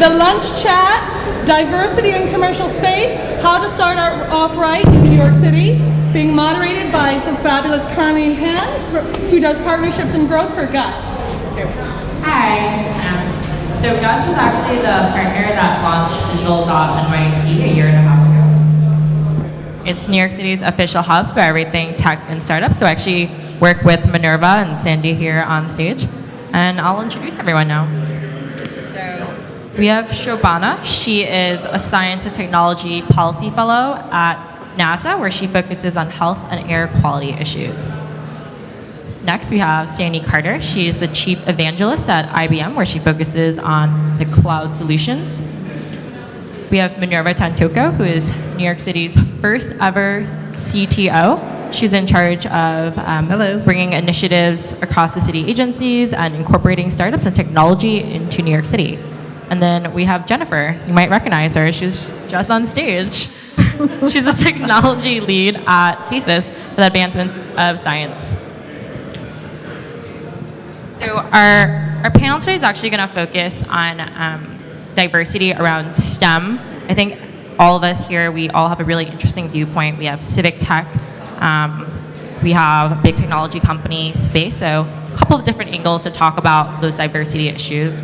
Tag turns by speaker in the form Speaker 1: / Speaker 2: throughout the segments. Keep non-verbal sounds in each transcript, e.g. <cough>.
Speaker 1: the lunch chat, diversity in commercial space, how to start our, off right in New York City, being moderated by the fabulous Carleen Hand, who does partnerships and growth for GUST.
Speaker 2: Hi. Um, so GUST is actually the partner that launched digital.nyc a year and a half ago. It's New York City's official hub for everything tech and startups. So I actually work with Minerva and Sandy here on stage. And I'll introduce everyone now. We have Shobana. She is a science and technology policy fellow at NASA, where she focuses on health and air quality issues. Next, we have Sandy Carter. She is the chief evangelist at IBM, where she focuses on the cloud solutions. We have Minerva Tantoco, who is New York City's first ever CTO. She's in charge of um,
Speaker 3: Hello.
Speaker 2: bringing initiatives across the city agencies and incorporating startups and technology into New York City. And then we have Jennifer. You might recognize her. She's just on stage. <laughs> She's a technology lead at CASIS for the advancement of science. So our, our panel today is actually going to focus on um, diversity around STEM. I think all of us here, we all have a really interesting viewpoint. We have civic tech, um, we have a big technology company space, so a couple of different angles to talk about those diversity issues.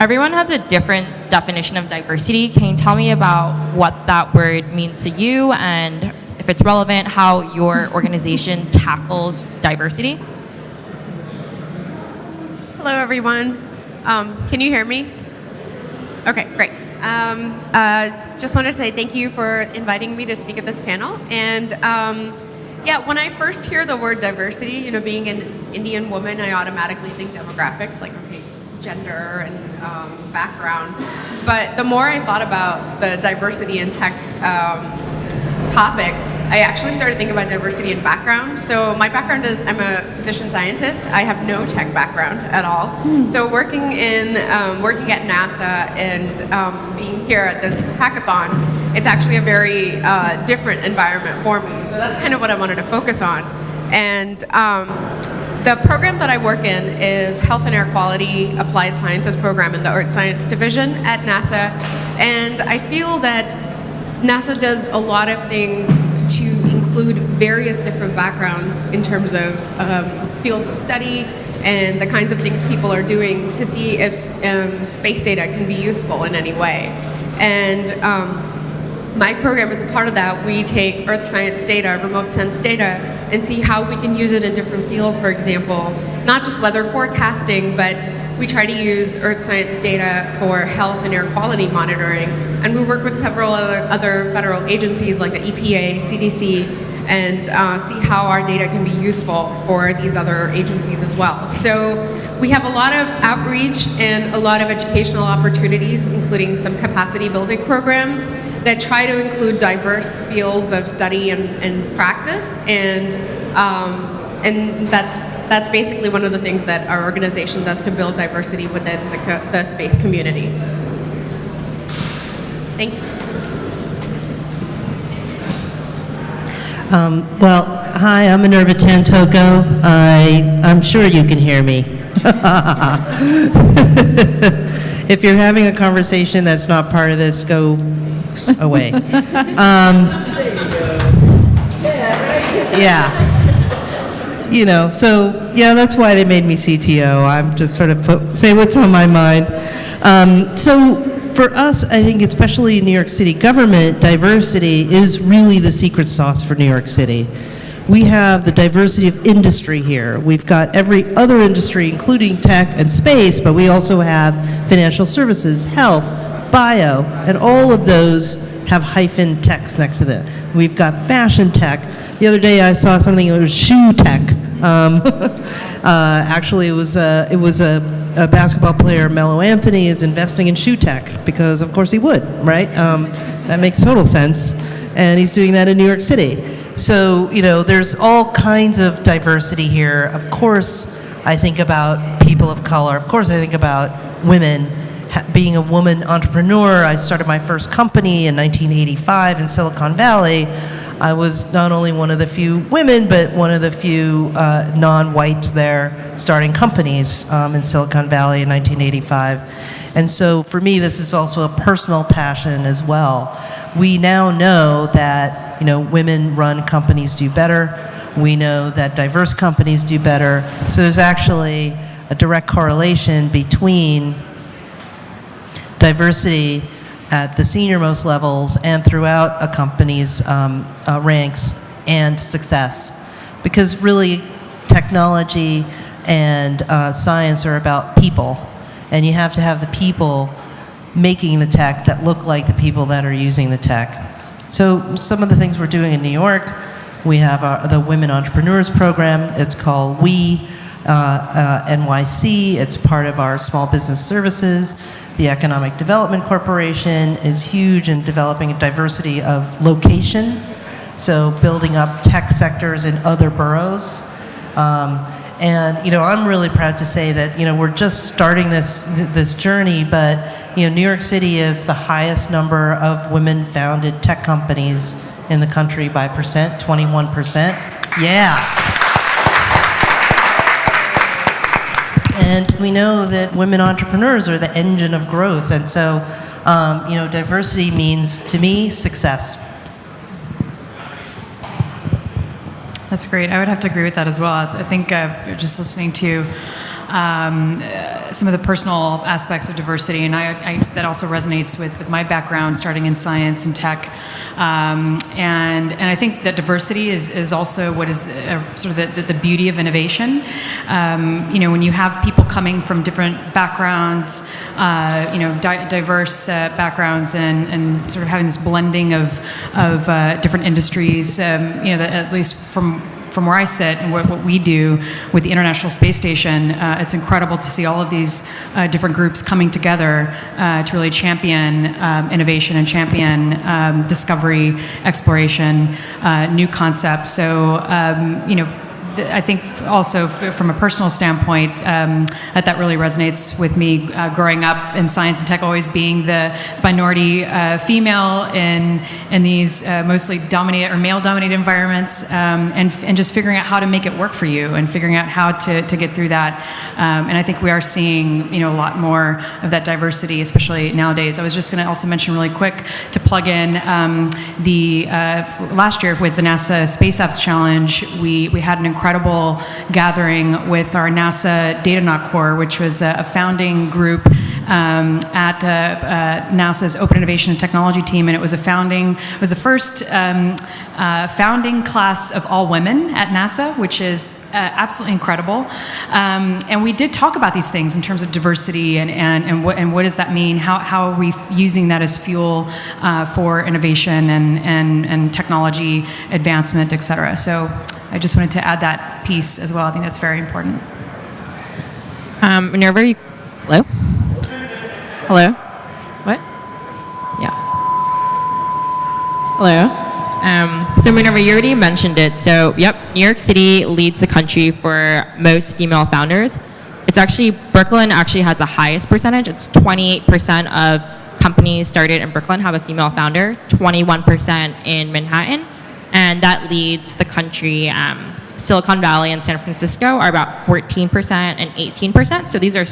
Speaker 2: Everyone has a different definition of diversity. Can you tell me about what that word means to you and if it's relevant, how your organization <laughs> tackles diversity?
Speaker 4: Hello, everyone. Um, can you hear me? Okay, great. Um, uh, just wanted to say thank you for inviting me to speak at this panel. And um, yeah, when I first hear the word diversity, you know, being an Indian woman, I automatically think demographics, like okay, gender and um, background. But the more I thought about the diversity in tech um, topic, I actually started thinking about diversity in background. So my background is I'm a physician scientist. I have no tech background at all. So working in um, working at NASA and um, being here at this hackathon, it's actually a very uh, different environment for me. So that's kind of what I wanted to focus on. And um, the program that I work in is Health and Air Quality Applied Sciences program in the Earth Science Division at NASA. And I feel that NASA does a lot of things to include various different backgrounds in terms of um, fields of study and the kinds of things people are doing to see if um, space data can be useful in any way. And um, my program is a part of that. We take Earth science data, remote sense data, and see how we can use it in different fields, for example, not just weather forecasting, but we try to use Earth science data for health and air quality monitoring. And we work with several other, other federal agencies like the EPA, CDC, and uh, see how our data can be useful for these other agencies as well. So we have a lot of outreach and a lot of educational opportunities, including some capacity building programs that try to include diverse fields of study and, and practice. And, um, and that's that's basically one of the things that our organization does to build diversity within the, the space community. Thank you.
Speaker 3: Um, well, hi, I'm Minerva Tantoco. I, I'm sure you can hear me. <laughs> if you're having a conversation that's not part of this, go away. <laughs> Um, <laughs> yeah you know, so yeah, that's why they made me CTO. I'm just sort of put, say what's on my mind. Um, so for us, I think especially in New York City government, diversity is really the secret sauce for New York City. We have the diversity of industry here. We've got every other industry, including tech and space, but we also have financial services, health, bio, and all of those have hyphen techs next to them. We've got fashion tech. The other day I saw something that was shoe tech. Um, <laughs> uh, actually, it was a, it was a, a, basketball player, Melo Anthony, is investing in shoe tech because, of course, he would, right? Um, that makes total sense, and he's doing that in New York City. So, you know, there's all kinds of diversity here. Of course, I think about people of color. Of course, I think about women. being a woman entrepreneur, I started my first company in 1985 in Silicon Valley. I was not only one of the few women, but one of the few uh, non-whites there starting companies um, in Silicon Valley in 1985. And so for me, this is also a personal passion as well. We now know that you know women run companies do better. We know that diverse companies do better. So there's actually a direct correlation between diversity at the senior-most levels and throughout a company's um, uh, ranks and success. Because really, technology and uh, science are about people, and you have to have the people making the tech that look like the people that are using the tech. So some of the things we're doing in New York, we have our, the Women Entrepreneurs Program. It's called We uh, uh, NYC. It's part of our small business services. The Economic Development Corporation is huge in developing a diversity of location, so building up tech sectors in other boroughs. Um, and you know, I'm really proud to say that you know we're just starting this this journey, but you know, New York City is the highest number of women-founded tech companies in the country by percent, 21 percent. Yeah. And we know that women entrepreneurs are the engine of growth. And so, um, you know, diversity means, to me, success.
Speaker 5: That's great. I would have to agree with that as well. I think uh, just listening to um, uh, some of the personal aspects of diversity, and I, I, that also resonates with, with my background, starting in science and tech. Um, and, and I think that diversity is, is also what is uh, sort of the, the, the, beauty of innovation. Um, you know, when you have people coming from different backgrounds, uh, you know, di diverse uh, backgrounds, and, and sort of having this blending of, of uh, different industries, um, you know, at least from from where I sit and what, what we do with the International Space Station, uh, it's incredible to see all of these uh, different groups coming together uh, to really champion um, innovation and champion um, discovery, exploration, uh, new concepts. So, um, you know, I think also from a personal standpoint, um, that, that really resonates with me uh, growing up in science and tech, always being the minority uh, female in, in these uh, mostly dominated or male dominated environments um, and, and just figuring out how to make it work for you and figuring out how to, to get through that. Um, and I think we are seeing you know, a lot more of that diversity, especially nowadays. I was just going to also mention really quick to plug in um, the uh, last year with the NASA Space Apps Challenge, we, we had an incredible gathering with our NASA Datanaut Corps, which was a, a founding group um, at uh, uh, NASA's Open Innovation and Technology team, and it was a founding, it was the first um, uh, founding class of all women at NASA, which is uh, absolutely incredible. Um, and we did talk about these things in terms of diversity and, and, and, what, and what does that mean? How, how are we using that as fuel uh, for innovation and, and, and technology advancement, et cetera. So I just wanted to add that piece as well. I think that's very important.
Speaker 2: Um, Minerva, you, hello? Hello? What? Yeah. Hello? Um, so Minerva, you already mentioned it. So, yep, New York City leads the country for most female founders. It's actually, Brooklyn actually has the highest percentage. It's 28% of companies started in Brooklyn have a female founder, 21% in Manhattan, and that leads the country. Um, Silicon Valley and San Francisco are about 14% and 18%. So these are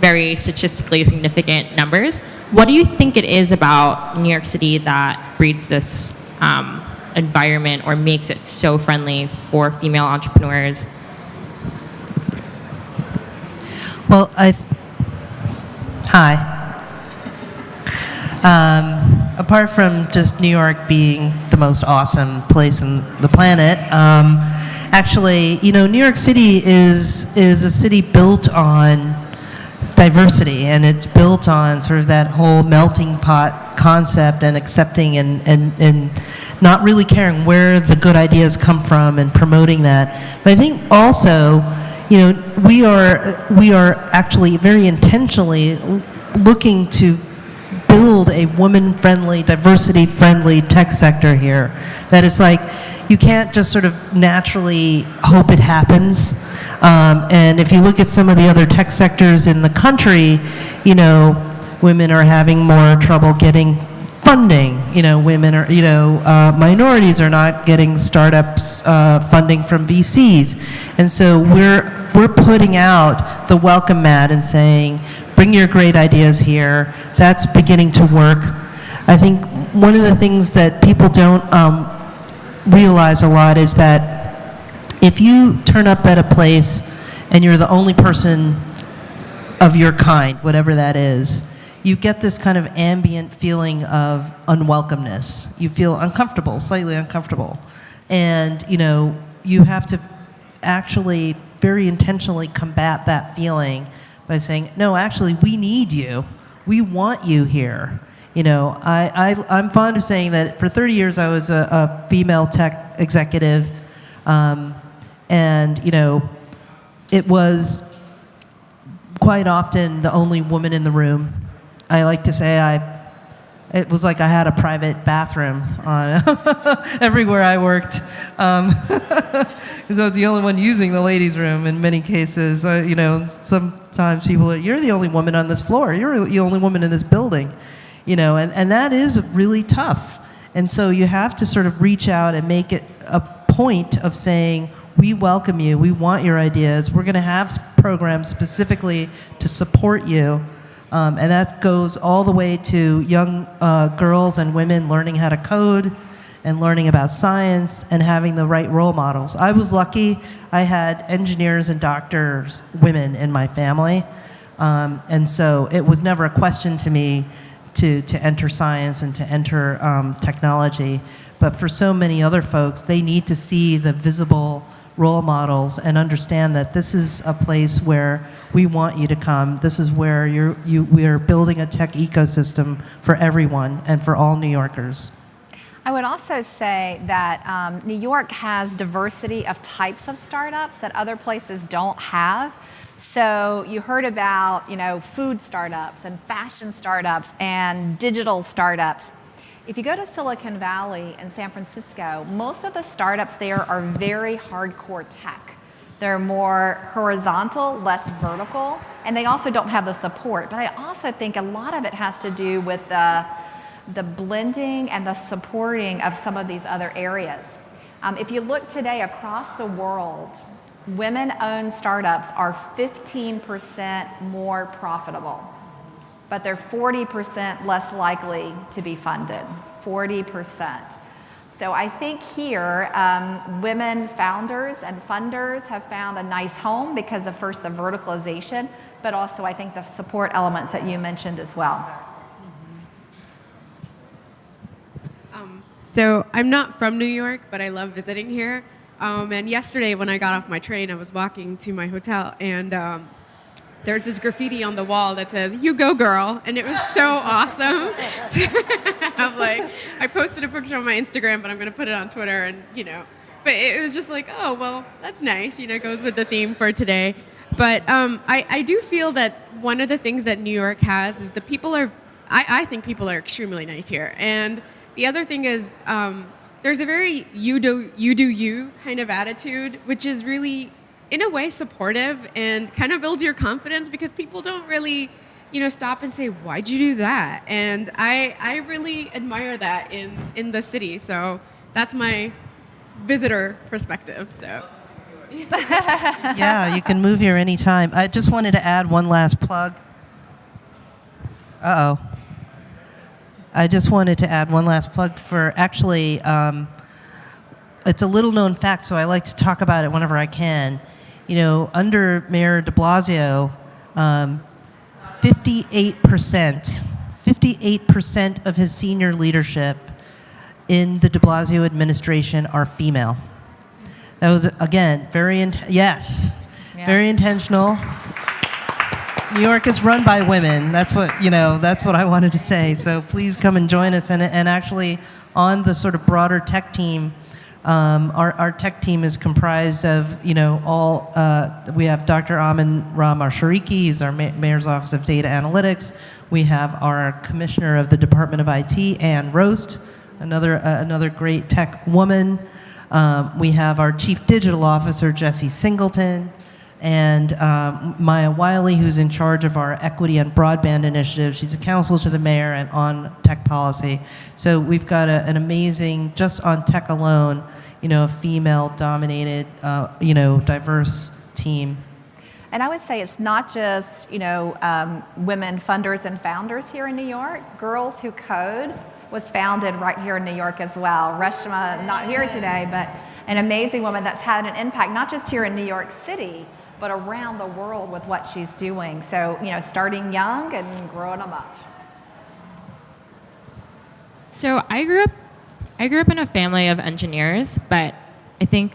Speaker 2: very statistically significant numbers. What do you think it is about New York City that breeds this um, environment or makes it so friendly for female entrepreneurs?
Speaker 3: Well, I. Hi. Um, apart from just New York being the most awesome place on the planet, um, actually, you know, New York City is is a city built on diversity, and it's built on sort of that whole melting pot concept and accepting and and and not really caring where the good ideas come from and promoting that. But I think also, you know, we are we are actually very intentionally looking to build a woman-friendly, diversity-friendly tech sector here. That is like, you can't just sort of naturally hope it happens. Um, and if you look at some of the other tech sectors in the country, you know, women are having more trouble getting funding. You know, women are, you know, uh, minorities are not getting startups uh, funding from VCs. And so we're, we're putting out the welcome mat and saying, bring your great ideas here. That's beginning to work. I think one of the things that people don't um, realize a lot is that if you turn up at a place and you're the only person of your kind, whatever that is, you get this kind of ambient feeling of unwelcomeness. You feel uncomfortable, slightly uncomfortable. And, you know, you have to actually very intentionally combat that feeling by saying, no, actually, we need you. We want you here. You know, I, I, I'm fond of saying that for 30 years I was a, a female tech executive. Um, and, you know, it was quite often the only woman in the room. I like to say I, it was like I had a private bathroom on <laughs> everywhere I worked, <laughs> because I was the only one using the ladies' room in many cases. Uh, you know, sometimes people, are, you're the only woman on this floor. You're the only woman in this building. You know, and, and that is really tough. And so you have to sort of reach out and make it a point of saying, we welcome you, we want your ideas, we're going to have programs specifically to support you. Um, and that goes all the way to young uh, girls and women learning how to code and learning about science and having the right role models. I was lucky, I had engineers and doctors, women in my family. Um, and so it was never a question to me to, to enter science and to enter um, technology. But for so many other folks, they need to see the visible role models and understand that this is a place where we want you to come. This is where you, we are building a tech ecosystem for everyone and for all New Yorkers.
Speaker 6: I would also say that um, New York has diversity of types of startups that other places don't have. So you heard about, you know, food startups and fashion startups and digital startups. If you go to Silicon Valley and San Francisco, most of the startups there are very hardcore tech. They're more horizontal, less vertical, and they also don't have the support. But I also think a lot of it has to do with the, the blending and the supporting of some of these other areas. Um, if you look today across the world, women owned startups are 15% more profitable, but they're 40% less likely to be funded. 40%. So I think here, um, women founders and funders have found a nice home because of first the verticalization, but also I think the support elements that you mentioned as well.
Speaker 4: So I'm not from New York, but I love visiting here. Um, and yesterday, when I got off my train, I was walking to my hotel, and um, there's this graffiti on the wall that says "You go, girl," and it was so awesome. <laughs> have like, I posted a picture on my Instagram, but I'm gonna put it on Twitter, and you know, but it was just like, oh well, that's nice. You know, goes with the theme for today. But um, I, I do feel that one of the things that New York has is the people are, I, I think people are extremely nice here, and the other thing is, um, there's a very you do you do you kind of attitude, which is really, in a way, supportive and kind of builds your confidence because people don't really, you know, stop and say, "Why'd you do that?" And I I really admire that in in the city. So that's my visitor perspective. So. <laughs>
Speaker 3: yeah, you can move here anytime. I just wanted to add one last plug. Uh oh. I just wanted to add one last plug for actually, um, it's a little known fact, so I like to talk about it whenever I can. You know, under Mayor de Blasio, um, 58%, 58% of his senior leadership in the de Blasio administration are female. That was, again, very, yes,
Speaker 6: Yeah.
Speaker 3: very intentional. New York is run by women. That's what, you know, that's what I wanted to say. So please come and join us. And, and actually, on the sort of broader tech team, um, our, our tech team is comprised of, you know, all, uh, we have Dr. Amen Ra Mashariki, he's our ma- Mayor's Office of Data Analytics. We have our Commissioner of the Department of IT, Anne Roest, another, uh, another great tech woman. Um, we have our Chief Digital Officer, Jesse Singleton. And um, Maya Wiley, who's in charge of our equity and broadband initiative, she's a counsel to the mayor and on tech policy. So we've got a, an amazing, just on tech alone, you know, a female-dominated, uh, you know, diverse team.
Speaker 6: And I would say it's not just, you know, um, women funders and founders here in New York. Girls Who Code was founded right here in New York as well. Reshma, not here today, but an amazing woman that's had an impact, not just here in New York City, but around the world with what she's doing. So, you know, starting young and growing them up.
Speaker 2: So I grew up, I grew up in a family of engineers, but I think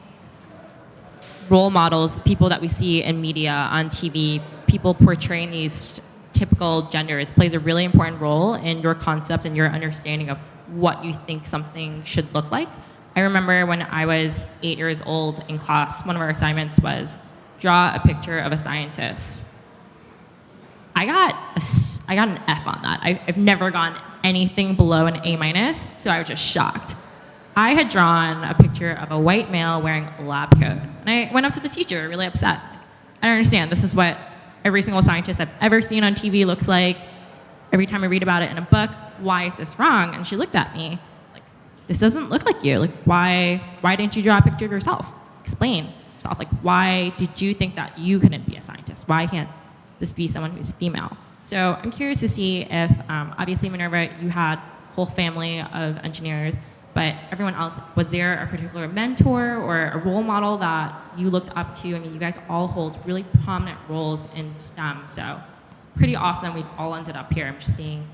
Speaker 2: role models, the people that we see in media, on TV, people portraying these typical genders plays a really important role in your concepts and your understanding of what you think something should look like. I remember when I was eight years old in class, one of our assignments was draw a picture of a scientist. I got a I got an F on that. I, I've never gotten anything below an A minus, so I was just shocked. I had drawn a picture of a white male wearing a lab coat, and I went up to the teacher, really upset. I don't understand. This is what every single scientist I've ever seen on TV looks like. Every time I read about it in a book, why is this wrong? And she looked at me like, this doesn't look like you. Like, why, why didn't you draw a picture of yourself? Explain Like, why did you think that you couldn't be a scientist? Why can't this be someone who's female? So I'm curious to see if, um, obviously, Minerva, you had a whole family of engineers, but everyone else, was there a particular mentor or a role model that you looked up to? I mean, you guys all hold really prominent roles in STEM, so pretty awesome. We've all ended up here. I'm just seeing,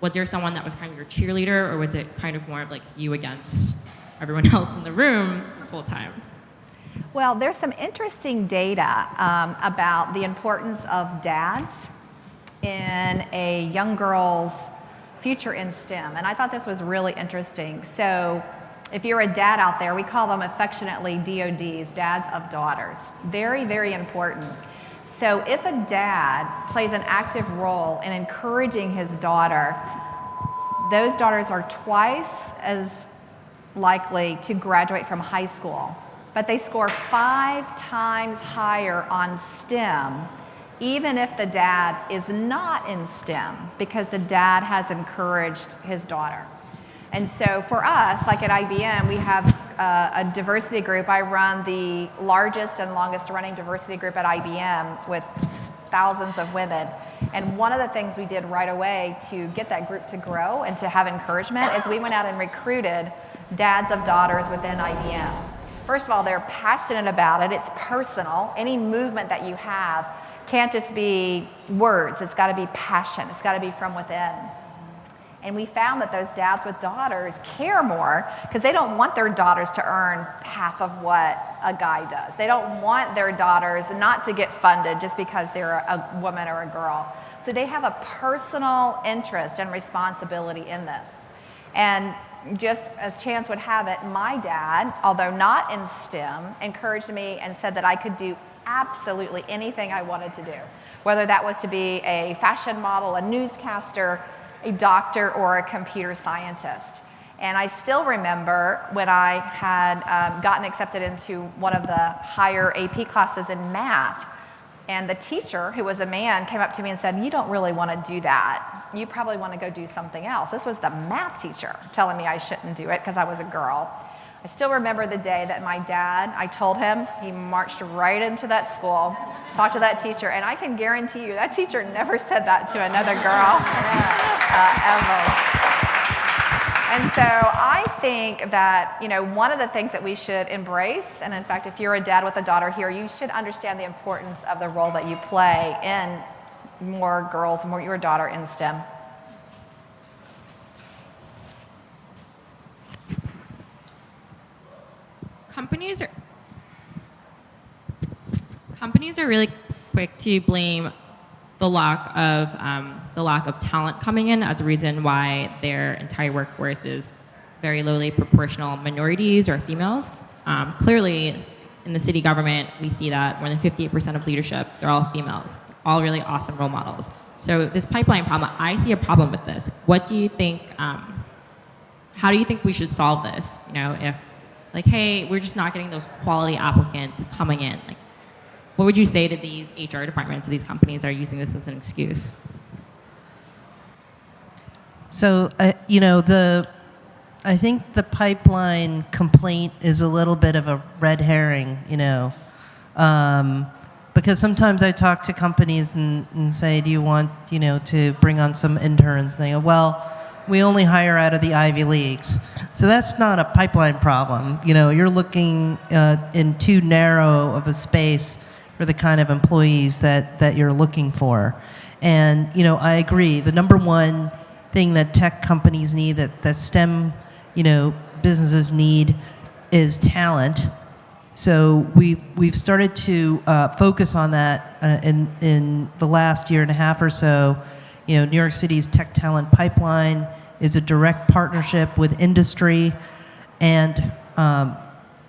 Speaker 2: was there someone that was kind of your cheerleader, or was it kind of more of like you against everyone <laughs> else in the room this whole time?
Speaker 6: Well, there's some interesting data um, about the importance of dads in a young girl's future in STEM. And I thought this was really interesting. So if you're a dad out there, we call them affectionately DODs, dads of daughters. Very, very important. So if a dad plays an active role in encouraging his daughter, those daughters are twice as likely to graduate from high school, but they score five times higher on STEM even if the dad is not in STEM, because the dad has encouraged his daughter. And so for us, like at IBM, we have uh, a diversity group. I run the largest and longest running diversity group at IBM with thousands of women. And one of the things we did right away to get that group to grow and to have encouragement is we went out and recruited dads of daughters within IBM. First of all, they're passionate about it. It's personal. Any movement that you have can't just be words, it's got to be passion, it's got to be from within. And we found that those dads with daughters care more because they don't want their daughters to earn half of what a guy does. They don't want their daughters not to get funded just because they're a woman or a girl. So they have a personal interest and responsibility in this. And just as chance would have it, my dad, although not in STEM, encouraged me and said that I could do absolutely anything I wanted to do, whether that was to be a fashion model, a newscaster, a doctor, or a computer scientist. And I still remember when I had um, gotten accepted into one of the higher AP classes in math, and the teacher, who was a man, came up to me and said, You don't really want to do that. You probably want to go do something else. This was the math teacher telling me I shouldn't do it because I was a girl. I still remember the day that my dad, I told him, he marched right into that school, talked to that teacher, and I can guarantee you that teacher never said that to another girl <laughs> uh, ever. And so I think that, you know, one of the things that we should embrace, and in fact, if you're a dad with a daughter here, you should understand the importance of the role that you play in more girls, more your daughter in STEM.
Speaker 2: companies are companies are really quick to blame the lack of um, the lack of talent coming in as a reason why their entire workforce is very lowly proportional minorities or females. Um, clearly, in the city government, we see that more than 58% of leadership, they're all females, all really awesome role models. So this pipeline problem, I see a problem with this. What do you think, um, how do you think we should solve this? You know, if like, hey, we're just not getting those quality applicants coming in. Like, what would you say to these HR departments of these companies are using this as an excuse?
Speaker 3: So, uh, you know, the I think the pipeline complaint is a little bit of a red herring, you know, um, because sometimes I talk to companies and, and say, "Do you want, you know, to bring on some interns?" And they go, "Well." We only hire out of the Ivy Leagues. So that's not a pipeline problem. You know, you're looking uh, in too narrow of a space for the kind of employees that, that you're looking for. And, you know, I agree. The number one thing that tech companies need, that, that STEM, you know, businesses need is talent. So we, we've started to uh, focus on that uh, in, in the last year and a half or so. You know, New York City's tech talent pipeline is a direct partnership with industry and um,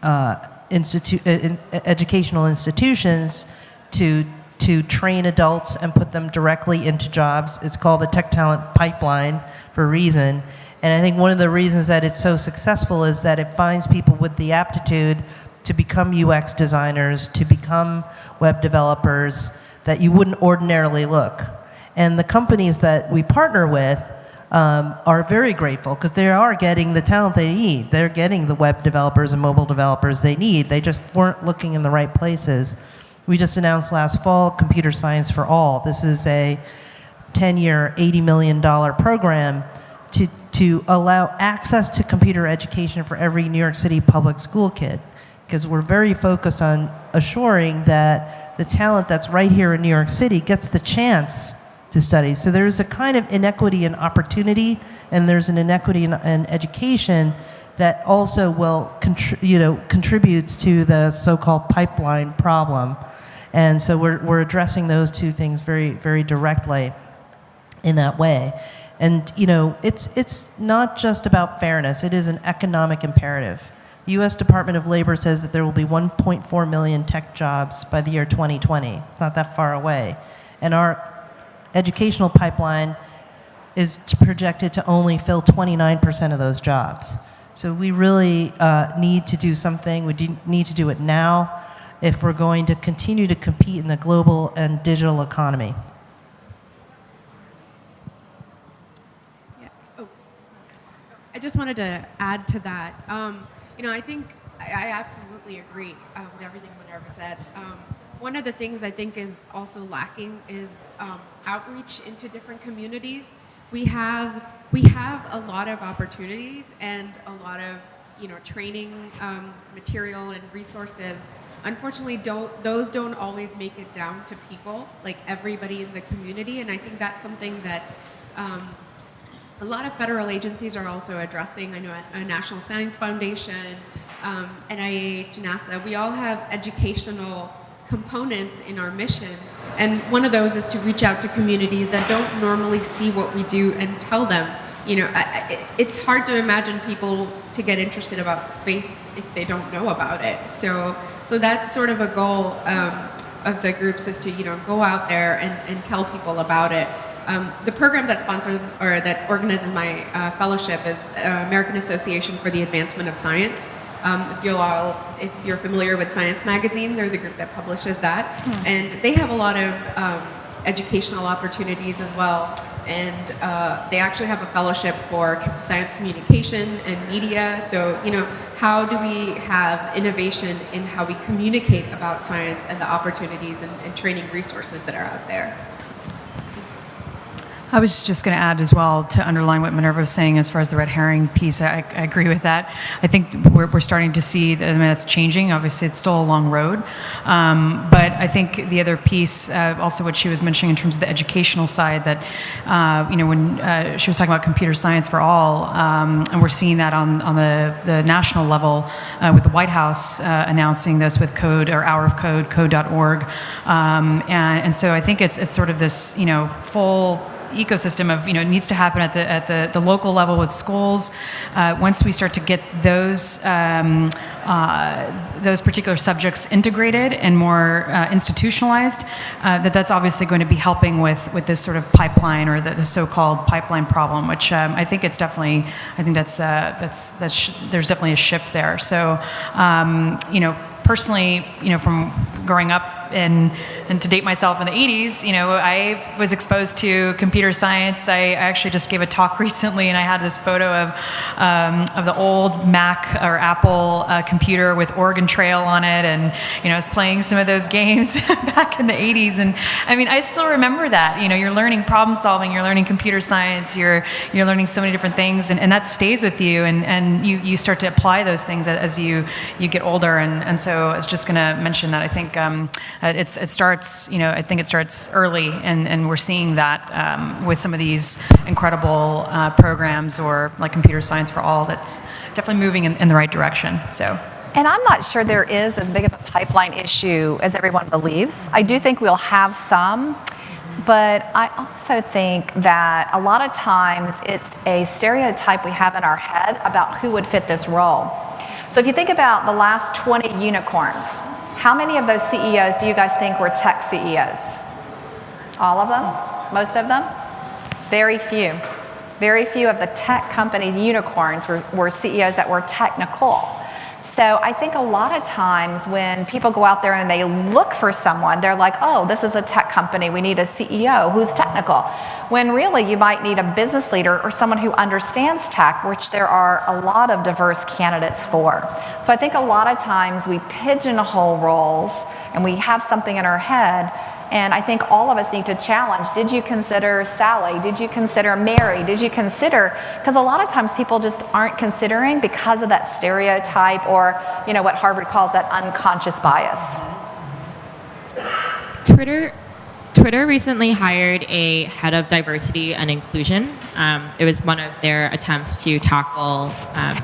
Speaker 3: uh, institu- uh, in, educational institutions to to train adults and put them directly into jobs. It's called the Tech Talent Pipeline for a reason. And I think one of the reasons that it's so successful is that it finds people with the aptitude to become UX designers, to become web developers that you wouldn't ordinarily look. And the companies that we partner with um, are very grateful because they are getting the talent they need. They're getting the web developers and mobile developers they need. They just weren't looking in the right places. We just announced last fall Computer Science for All. This is a 10 year, $80 million program to, to allow access to computer education for every New York City public school kid. Because we're very focused on assuring that the talent that's right here in New York City gets the chance to study. So there's a kind of inequity in opportunity, and there's an inequity in, in education that also will, you know, contributes to the so-called pipeline problem. And so we're, we're addressing those two things very, very directly in that way. And you know, it's it's not just about fairness. It is an economic imperative. The U.S. Department of Labor says that there will be 1.4 million tech jobs by the year 2020. It's not that far away, and our educational pipeline is projected to only fill 29% of those jobs. So we really uh, need to do something. We need to do it now if we're going to continue to compete in the global and digital economy.
Speaker 4: Yeah. Oh. I just wanted to add to that. Um, you know, I think I, I absolutely agree uh, with everything Minerva said. Um, one of the things I think is also lacking is um, outreach into different communities. We have we have a lot of opportunities and a lot of you know training um, material and resources. Unfortunately, don't those don't always make it down to people like everybody in the community, and I think that's something that. Um, a lot of federal agencies are also addressing. I know a National Science Foundation, um, NIH, NASA. We all have educational components in our mission. And one of those is to reach out to communities that don't normally see what we do and tell them. You know, I, I, it's hard to imagine people to get interested about space if they don't know about it. So, so that's sort of a goal um, of the groups is to you know go out there and, and tell people about it. Um, the program that sponsors or that organizes my uh, fellowship is uh, American Association for the Advancement of Science. Um, if you all, if you're familiar with Science Magazine, they're the group that publishes that, hmm. and they have a lot of um, educational opportunities as well. And uh, they actually have a fellowship for science communication and media. So, you know, how do we have innovation in how we communicate about science and the opportunities and, and training resources that are out there? So.
Speaker 5: I was just going to add as well to underline what Minerva was saying as far as the red herring piece. I, I agree with that. I think we're, we're starting to see that I mean, that's changing. Obviously, it's still a long road. Um, but I think the other piece, uh, also what she was mentioning in terms of the educational side, that, uh, you know, when uh, she was talking about computer science for all, um, and we're seeing that on, on the, the national level uh, with the White House uh, announcing this with code or hour of code, code.org. Um, and, and so I think it's, it's sort of this, you know, full ecosystem of you know it needs to happen at the at the, the local level with schools. Uh, once we start to get those um, uh, those particular subjects integrated and more uh, institutionalized, uh, that that's obviously going to be helping with with this sort of pipeline or the, the so-called pipeline problem, which um, I think it's definitely I think that's uh, that's that's there's definitely a shift there. So um, you know personally, you know from growing up up in, and to date myself in the 80s, you know, I was exposed to computer science. I, I actually just gave a talk <laughs> recently, and I had this photo of um, of the old Mac or Apple uh, computer with Oregon Trail on it, and you know, I was playing some of those <laughs> games back in the 80s, and I mean, I still remember that. You know, you're learning problem solving, you're learning computer science, you're you're learning so many different things, and, and that stays with you, and, and you, you start to apply those things as you you get older, and, and so I was just going to mention that. I think um, it's it starts, you know, I think it starts early, and, and we're seeing that um, with some of these incredible uh, programs or like computer science for all. That's definitely moving in, in the right direction. So.
Speaker 6: And I'm not sure there is as big of a pipeline issue as everyone believes. I do think we'll have some, but I also think that a lot of times it's a stereotype we have in our head about who would fit this role. So if you think about the last 20 unicorns, how many of those CEOs do you guys think were tech CEOs? All of them? Most of them? Very few. Very few of the tech companies, unicorns, were, were CEOs that were technical. So I think a lot of times when people go out there and they look for someone, they're like, oh, this is a tech company. We need a CEO who's technical. When really you might need a business leader or someone who understands tech, which there are a lot of diverse candidates for. So I think a lot of times we pigeonhole roles and we have something in our head and I think all of us need to challenge did you consider Sally? Did you consider Mary? Did you consider? Because a lot of times people just aren't considering because of that stereotype or, you know, what Harvard calls that unconscious bias.
Speaker 2: Twitter. Twitter recently hired a head of diversity and inclusion. Um, it was one of their attempts to tackle um,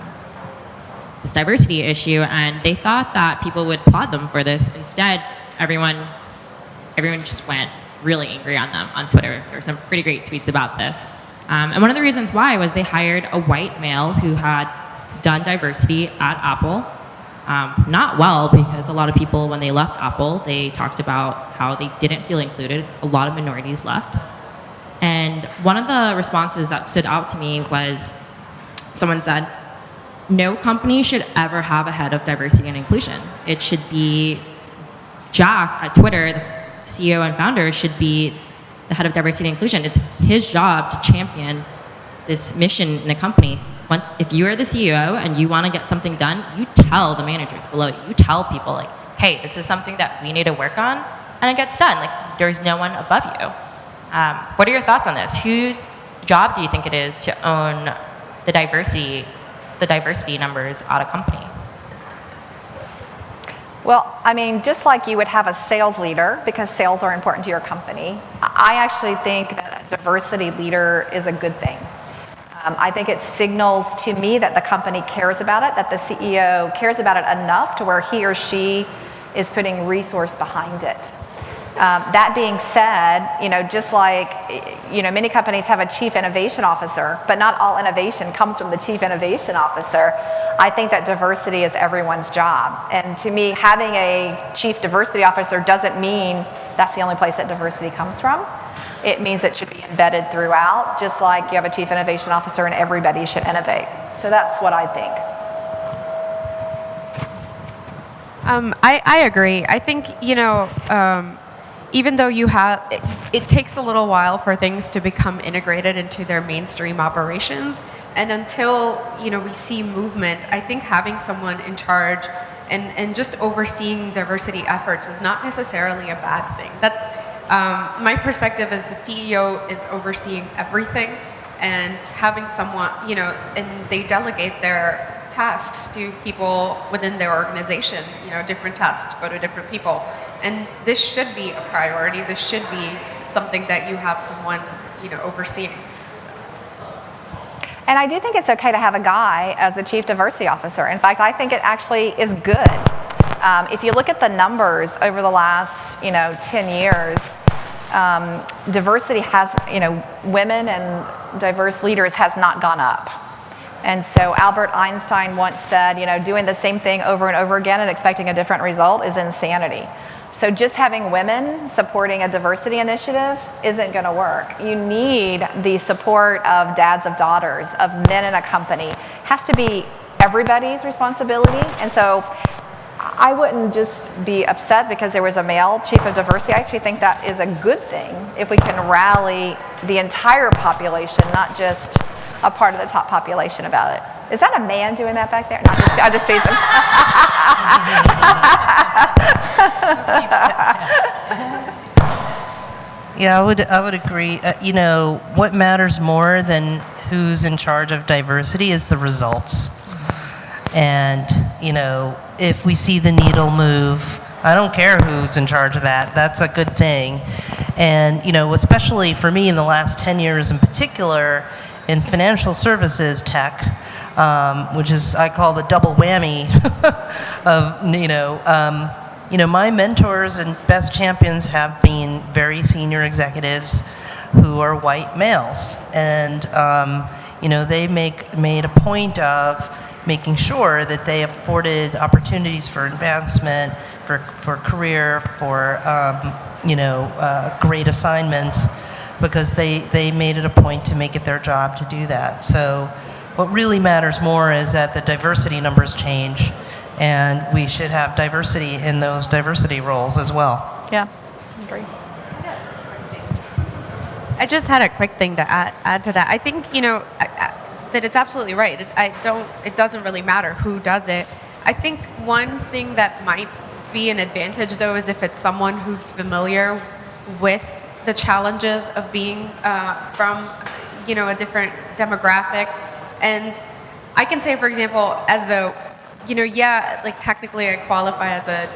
Speaker 2: this diversity issue, and they thought that people would applaud them for this. Instead, everyone everyone just went really angry on them on Twitter. There were some pretty great tweets about this. Um, and one of the reasons why was they hired a white male who had done diversity at Apple. Um, not well, because a lot of people, when they left Apple, they talked about how they didn't feel included. A lot of minorities left. And one of the responses that stood out to me was someone said, no company should ever have a head of diversity and inclusion. It should be Jack at Twitter, CEO and founder should be the head of diversity and inclusion. It's his job to champion this mission in a company. Once, if you are the CEO and you want to get something done, you tell the managers below you. You tell people like, hey, this is something that we need to work on, and it gets done. Like there's no one above you. Um, what are your thoughts on this? Whose job do you think it is to own the diversity, the diversity numbers at a company?
Speaker 6: Well, I mean, just like you would have a sales leader, because sales are important to your company, I actually think that a diversity leader is a good thing. Um, I think it signals to me that the company cares about it, that the CEO cares about it enough to where he or she is putting resource behind it. Um, that being said, you know, just like, you know, many companies have a chief innovation officer, but not all innovation comes from the chief innovation officer. I think that diversity is everyone's job. And to me, having a chief diversity officer doesn't mean that's the only place that diversity comes from. It means it should be embedded throughout, just like you have a chief innovation officer and everybody should innovate. So that's what I think.
Speaker 4: Um, I, I agree. I think, you know, um, even though you have, it, it, takes a little while for things to become integrated into their mainstream operations. And until, you know, we see movement, I think having someone in charge and, and just overseeing diversity efforts is not necessarily a bad thing. That's, um, my perspective is the CEO is overseeing everything and having someone, you know, and they delegate their tasks to people within their organization, you know, different tasks go to different people. And this should be a priority. This should be something that you have someone, you know, overseeing.
Speaker 6: And I do think it's okay to have a guy as a chief diversity officer. In fact, I think it actually is good. Um, if you look at the numbers over the last, you know, 10 years, um, diversity has, you know, women and diverse leaders has not gone up. And so Albert Einstein once said, you know, doing the same thing over and over again and expecting a different result is insanity. So just having women supporting a diversity initiative isn't going to work. You need the support of dads of daughters, of men in a company. It has to be everybody's responsibility. And so I wouldn't just be upset because there was a male chief of diversity. I actually think that is a good thing if we can rally the entire population, not just a part of the top population about it. Is that a man doing that back there? No, I'm just, I'm just. <laughs>
Speaker 3: Yeah, I would, I would agree. Uh, you know, what matters more than who's in charge of diversity is the results. And, you know, if we see the needle move, I don't care who's in charge of that, that's a good thing. And, you know, especially for me in the last 10 years in particular, in financial services tech, um, which is, I call the double whammy <laughs> of, you know, um, you know, my mentors and best champions have been very senior executives who are white males. And, um, you know, they make, made a point of making sure that they afforded opportunities for advancement, for, for career, for, um, you know, uh, great assignments, because they, they made it a point to make it their job to do that. So what really matters more is that the diversity numbers change, and we should have diversity in those diversity roles as well.
Speaker 6: Yeah, I agree.
Speaker 4: I just had a quick thing to add, add to that. I think you know I, I, that it's absolutely right. It, I don't. It doesn't really matter who does it. I think one thing that might be an advantage though is if it's someone who's familiar with the challenges of being uh, from you know a different demographic, and I can say, for example, as a you know, yeah, like technically I qualify as a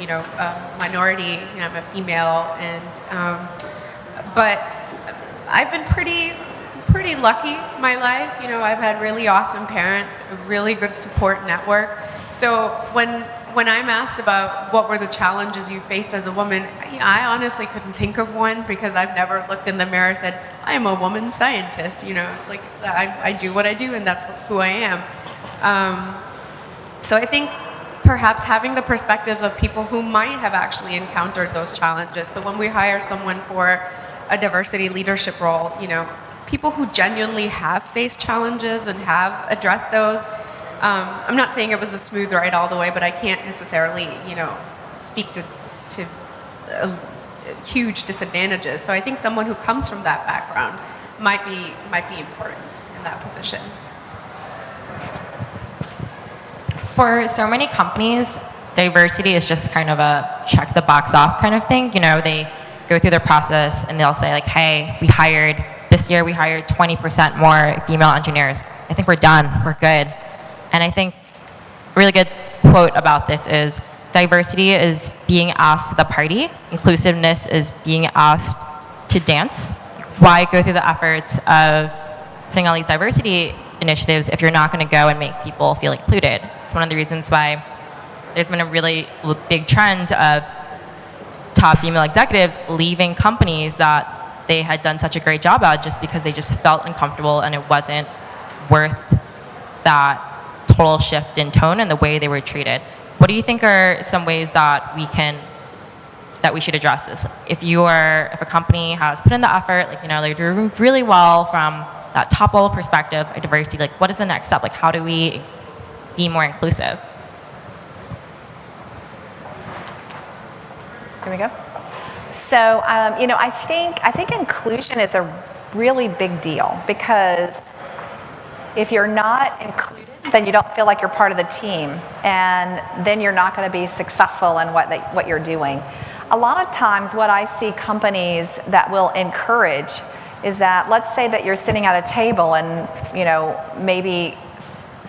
Speaker 4: you know a minority. You know, I'm a female, and um, but I've been pretty pretty lucky my life. You know, I've had really awesome parents, a really good support network. So when when I'm asked about what were the challenges you faced as a woman, I honestly couldn't think of one because I've never looked in the mirror and said, I am a woman scientist. You know, it's like I, I do what I do and that's who I am. Um, so I think perhaps having the perspectives of people who might have actually encountered those challenges. So when we hire someone for a diversity leadership role, you know, people who genuinely have faced challenges and have addressed those. Um, I'm not saying it was a smooth ride all the way, but I can't necessarily, you know, speak to, to uh, huge disadvantages. So I think someone who comes from that background might be, might be important in that position.
Speaker 2: For so many companies, diversity is just kind of a check the box off kind of thing. You know, they go through their process and they'll say like, hey, we hired, this year we hired 20% more female engineers. I think we're done, we're good. And I think a really good quote about this is, diversity is being asked to the party, inclusiveness is being asked to dance. Why go through the efforts of putting all these diversity initiatives if you're not going to go and make people feel included? It's one of the reasons why there's been a really big trend of top female executives leaving companies that they had done such a great job at just because they just felt uncomfortable and it wasn't worth that total shift in tone and the way they were treated. What do you think are some ways that we can that we should address this? If you are if a company has put in the effort, like you know, they're doing really well from that top level perspective of diversity, like what is the next step? Like how do we be more inclusive?
Speaker 6: Here we go. So, um, you know, I think I think inclusion is a really big deal because if you're not included, then you don't feel like you're part of the team, and then you're not going to be successful in what what you're doing. A lot of times, what I see companies that will encourage is that let's say that you're sitting at a table and you know maybe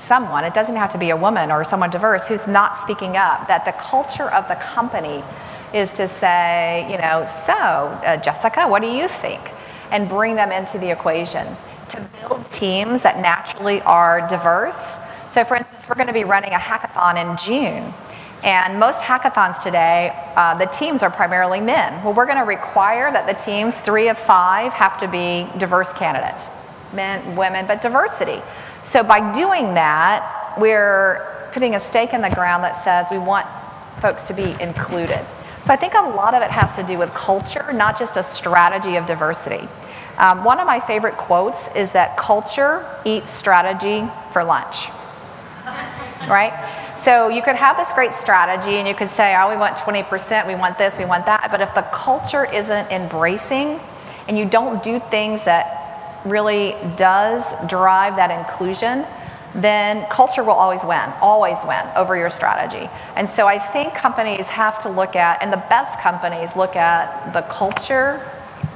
Speaker 6: someone it doesn't have to be a woman or someone diverse who's not speaking up that the culture of the company is to say you know so uh, jessica what do you think? and bring them into the equation to build teams that naturally are diverse. So for instance we're going to be running a hackathon in june and most hackathons today, uh, the teams are primarily men. Well, we're going to require that the teams, three of five, have to be diverse candidates men, women, but diversity. So by doing that, we're putting a stake in the ground that says we want folks to be included. So I think a lot of it has to do with culture, not just a strategy of diversity. Um, one of my favorite quotes is that culture eats strategy for lunch. <laughs> Right? So you could have this great strategy and you could say, oh, we want 20%, we want this, we want that. But if the culture isn't embracing and you don't do things that really does drive that inclusion, then culture will always win, always win over your strategy. And so I think companies have to look at, and the best companies look at the culture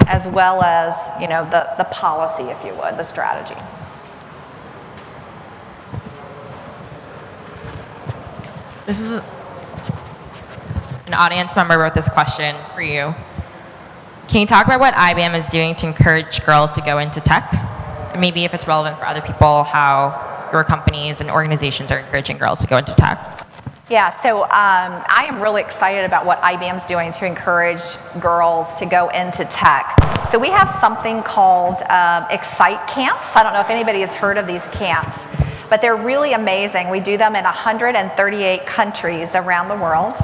Speaker 6: as well as, you know, the, the policy, if you would, the strategy.
Speaker 2: This is an audience member wrote this question for you. Can you talk about what IBM is doing to encourage girls to go into tech? And maybe if it's relevant for other people, how your companies and organizations are encouraging girls to go into tech?
Speaker 6: Yeah, so um, I am really excited about what IBM's doing to encourage girls to go into tech. So we have something called uh, EXITE Camps. I don't know if anybody has heard of these camps, but they're really amazing. We do them in 138 countries around the world.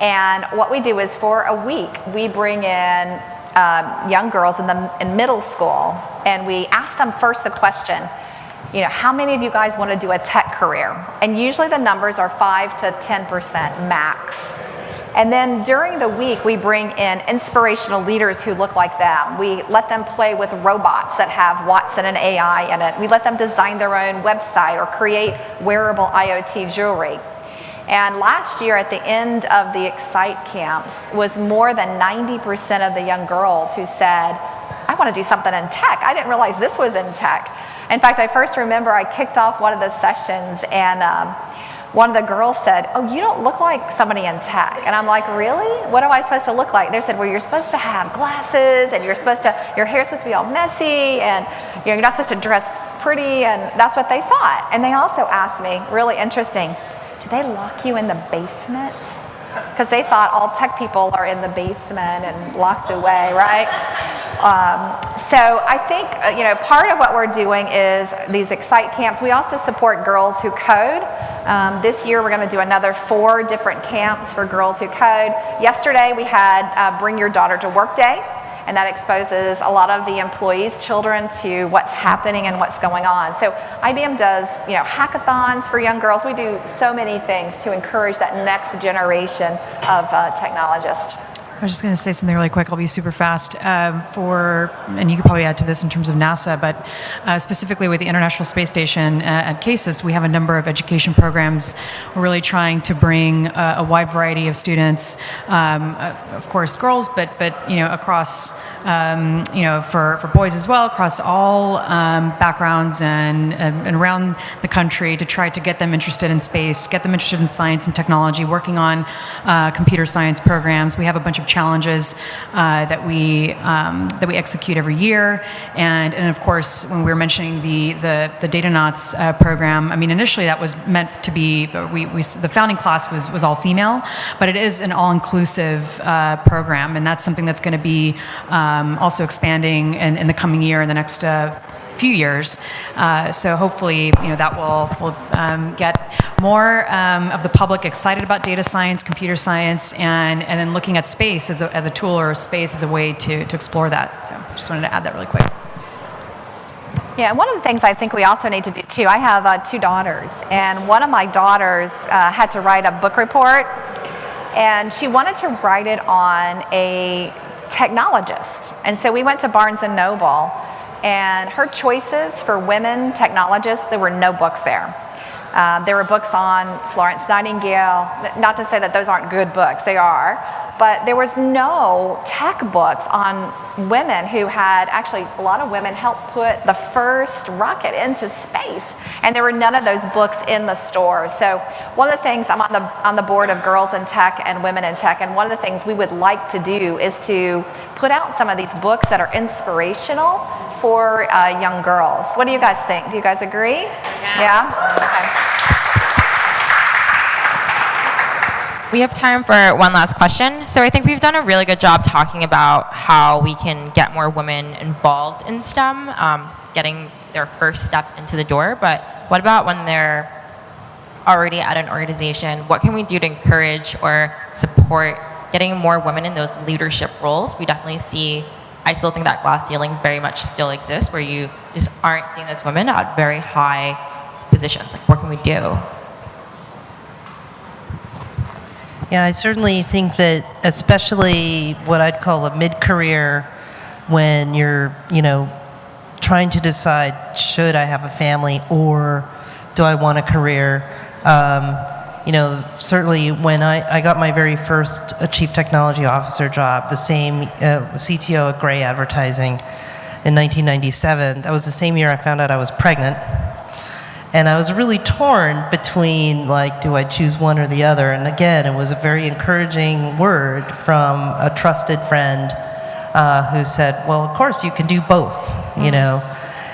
Speaker 6: And what we do is for a week, we bring in um, young girls in, the, in middle school and we ask them first the question, you know, how many of you guys want to do a tech career? And usually the numbers are 5 to 10% max. And then during the week, we bring in inspirational leaders who look like them. We let them play with robots that have Watson and AI in it. We let them design their own website or create wearable IoT jewelry. And last year, at the end of the EXITE camps, was more than 90% of the young girls who said, I want to do something in tech. I didn't realize this was in tech. In fact, I first remember I kicked off one of the sessions and um, one of the girls said, oh, you don't look like somebody in tech. And I'm like, really? What am I supposed to look like? They said, well, you're supposed to have glasses and you're supposed to, your hair's supposed to be all messy and you know, you're not supposed to dress pretty and that's what they thought. And they also asked me, really interesting, do they lock you in the basement? Because they thought all tech people are in the basement and locked away, right? Um, so I think, uh, you know, part of what we're doing is these EXITE camps. We also support girls who code. Um, this year we're going to do another four different camps for girls who code. Yesterday we had uh, Bring Your Daughter to Work Day and that exposes a lot of the employees' children to what's happening and what's going on. So IBM does, you know, hackathons for young girls. We do so many things to encourage that next generation of uh, technologists.
Speaker 5: I was just going to say something really quick. I'll be super fast. Um, for, and you could probably add to this in terms of NASA, but uh, specifically with the International Space Station uh, at CASIS, we have a number of education programs. We're really trying to bring uh, a wide variety of students, um, uh, of course, girls, but but you know across um, you know, for, for boys as well, across all um, backgrounds and, and around the country to try to get them interested in space, get them interested in science and technology, working on uh, computer science programs. We have a bunch of challenges uh, that we um, that we execute every year, and and of course, when we were mentioning the the, the Datanauts uh, program, I mean, initially that was meant to be we, we the founding class was was all female, but it is an all-inclusive uh, program, and that's something that's going to be uh, also expanding in, in, the coming year, in the next uh, few years. Uh, so hopefully, you know, that will, will um, get more um, of the public excited about data science, computer science, and, and then looking at space as a, as a tool or a space as a way to, to explore that. So just wanted to add that really quick.
Speaker 6: Yeah, one of the things I think we also need to do too, I have uh, two daughters, and one of my daughters uh, had to write a book report, and she wanted to write it on a technologist. And so we went to Barnes & Noble and her choices for women technologists, there were no books there. Um, there were books on Florence Nightingale, not to say that those aren't good books, they are, but there was no tech books on women who had, actually a lot of women helped put the first rocket into space. And there were none of those books in the store. So one of the things, I'm on the, on the board of Girls in Tech and Women in Tech, and one of the things we would like to do is to put out some of these books that are inspirational for uh, young girls. What do you guys think? Do you guys agree?
Speaker 2: Yes.
Speaker 6: Yeah? Okay.
Speaker 2: We have time for one last question. So I think we've done a really good job talking about how we can get more women involved in STEM, um, getting their first step into the door. But what about when they're already at an organization? What can we do to encourage or support getting more women in those leadership roles? We definitely see, I still think that glass ceiling very much still exists where you just aren't seeing those women at very high positions. Like, what can we do?
Speaker 3: Yeah, I certainly think that, especially what I'd call a mid-career, when you're, you know, trying to decide should I have a family or do I want a career. Um, you know, certainly when I, I got my very first uh, chief technology officer job, the same uh, CTO at Grey Advertising in 1997, that was the same year I found out I was pregnant. And I was really torn between, like, do I choose one or the other? And again, it was a very encouraging word from a trusted friend uh, who said, well, of course, you can do both, you know?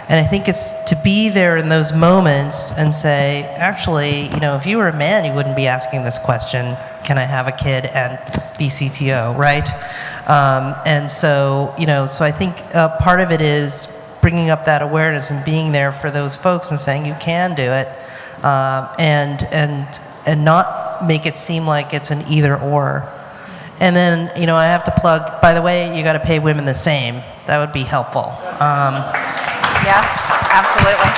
Speaker 3: And I think it's to be there in those moments and say, actually, you know, if you were a man, you wouldn't be asking this question, can I have a kid and be CTO, right? Um, and so, you know, so I think uh, part of it is bringing up that awareness and being there for those folks and saying you can do it, um, and and and not make it seem like it's an either or. And then, you know, I have to plug. By the way, you got to pay women the same. That would be helpful. Um,
Speaker 6: Yes, absolutely.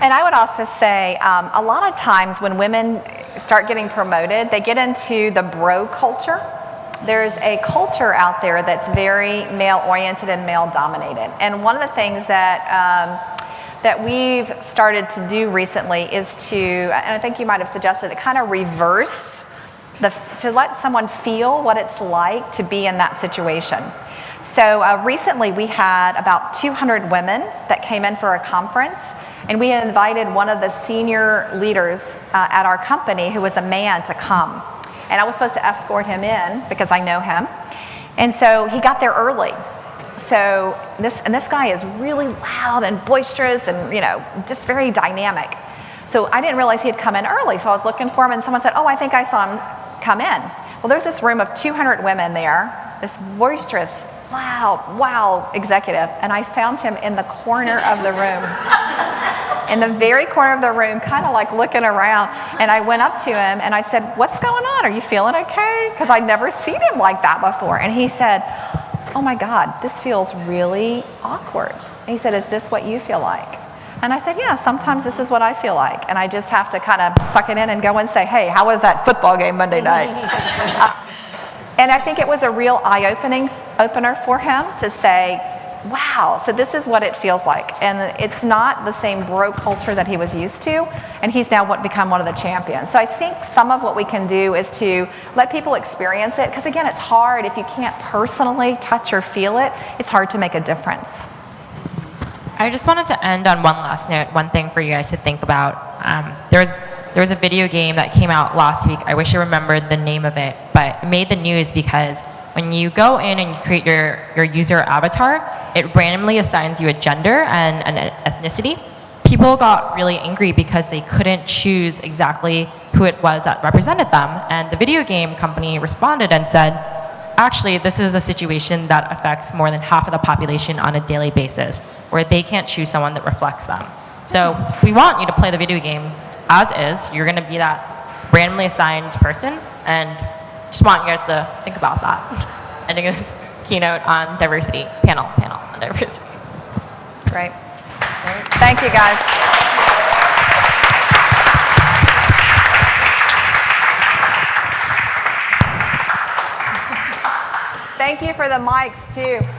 Speaker 6: And I would also say um, a lot of times when women start getting promoted, they get into the bro culture. There's a culture out there that's very male oriented and male dominated. And one of the things that um, that we've started to do recently is to, and I think you might have suggested it, kind of reverse the, to let someone feel what it's like to be in that situation. So uh, recently we had about 200 women that came in for a conference and we invited one of the senior leaders uh, at our company who was a man to come. And I was supposed to escort him in because I know him. And so he got there early. So this, and this guy is really loud and boisterous and, you know, just very dynamic. So I didn't realize he had come in early. So I was looking for him and someone said, oh, I think I saw him come in. Well, there's this room of 200 women there, this boisterous, loud, wow executive. And I found him in the corner of the room. <laughs> in the very corner of the room, kind of like looking around. And I went up to him and I said, What's going on? Are you feeling okay? Because I'd never seen him like that before. And he said, Oh my God, this feels really awkward. And he said, Is this what you feel like? And I said, Yeah, sometimes this is what I feel like. And I just have to kind of suck it in and go and say, Hey, how was that football game Monday night? <laughs> uh, and I think it was a real eye opening opener for him to say, wow, so this is what it feels like. And it's not the same bro culture that he was used to, and he's now what, become one of the champions. So I think some of what we can do is to let people experience it, because again, it's hard. If you can't personally touch or feel it, it's hard to make a difference.
Speaker 2: I just wanted to end on one last note, one thing for you guys to think about. Um, there's there was a video game that came out last week. I wish I remembered the name of it, but it made the news because when you go in and you create your, your user avatar, it randomly assigns you a gender and an ethnicity. People got really angry because they couldn't choose exactly who it was that represented them. And the video game company responded and said, actually, this is a situation that affects more than half of the population on a daily basis, where they can't choose someone that reflects them. So we want you to play the video game as is. You're going to be that randomly assigned person, and just want you guys to think about that. <laughs> Ending this keynote on diversity, panel, panel on diversity.
Speaker 6: Great. Thank you, guys. Thank you for the mics, too.